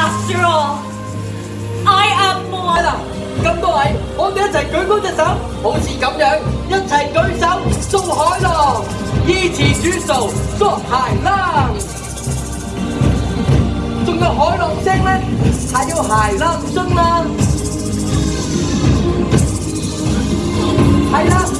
After all, I am more. 咁多位，我哋一齊舉高隻手，好似咁樣，一齊舉手掃海浪，依次轉數捉鞋啦。仲有海浪聲咧，係要鞋啦，唔信啦，係啦。